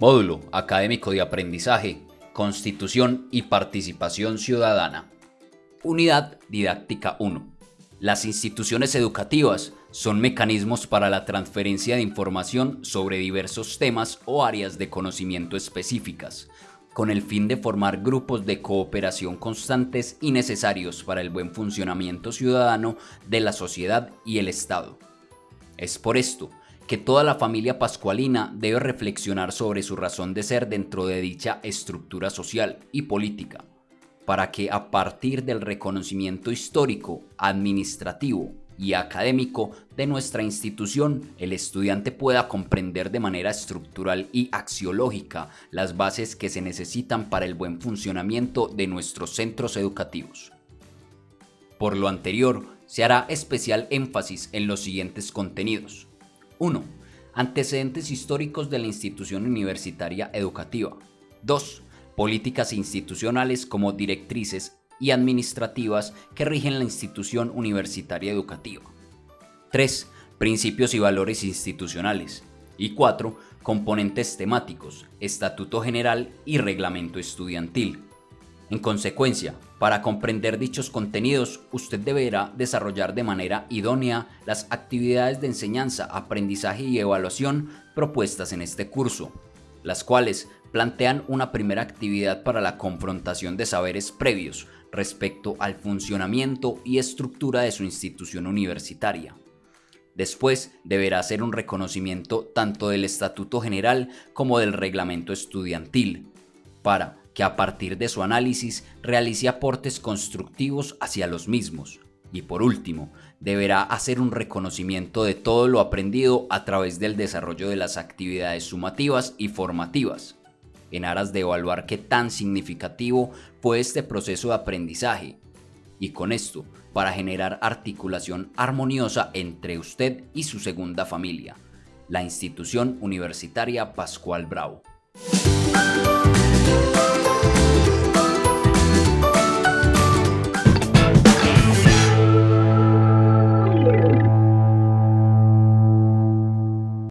Módulo Académico de Aprendizaje, Constitución y Participación Ciudadana. Unidad Didáctica 1. Las instituciones educativas son mecanismos para la transferencia de información sobre diversos temas o áreas de conocimiento específicas, con el fin de formar grupos de cooperación constantes y necesarios para el buen funcionamiento ciudadano de la sociedad y el Estado. Es por esto que toda la familia pascualina debe reflexionar sobre su razón de ser dentro de dicha estructura social y política, para que a partir del reconocimiento histórico, administrativo y académico de nuestra institución, el estudiante pueda comprender de manera estructural y axiológica las bases que se necesitan para el buen funcionamiento de nuestros centros educativos. Por lo anterior, se hará especial énfasis en los siguientes contenidos. 1. Antecedentes históricos de la institución universitaria educativa. 2. Políticas institucionales como directrices y administrativas que rigen la institución universitaria educativa. 3. Principios y valores institucionales. Y 4. Componentes temáticos, estatuto general y reglamento estudiantil. En consecuencia, para comprender dichos contenidos, usted deberá desarrollar de manera idónea las actividades de enseñanza, aprendizaje y evaluación propuestas en este curso, las cuales plantean una primera actividad para la confrontación de saberes previos respecto al funcionamiento y estructura de su institución universitaria. Después deberá hacer un reconocimiento tanto del Estatuto General como del Reglamento Estudiantil, para que a partir de su análisis realice aportes constructivos hacia los mismos. Y por último, deberá hacer un reconocimiento de todo lo aprendido a través del desarrollo de las actividades sumativas y formativas, en aras de evaluar qué tan significativo fue este proceso de aprendizaje, y con esto, para generar articulación armoniosa entre usted y su segunda familia, la institución universitaria Pascual Bravo.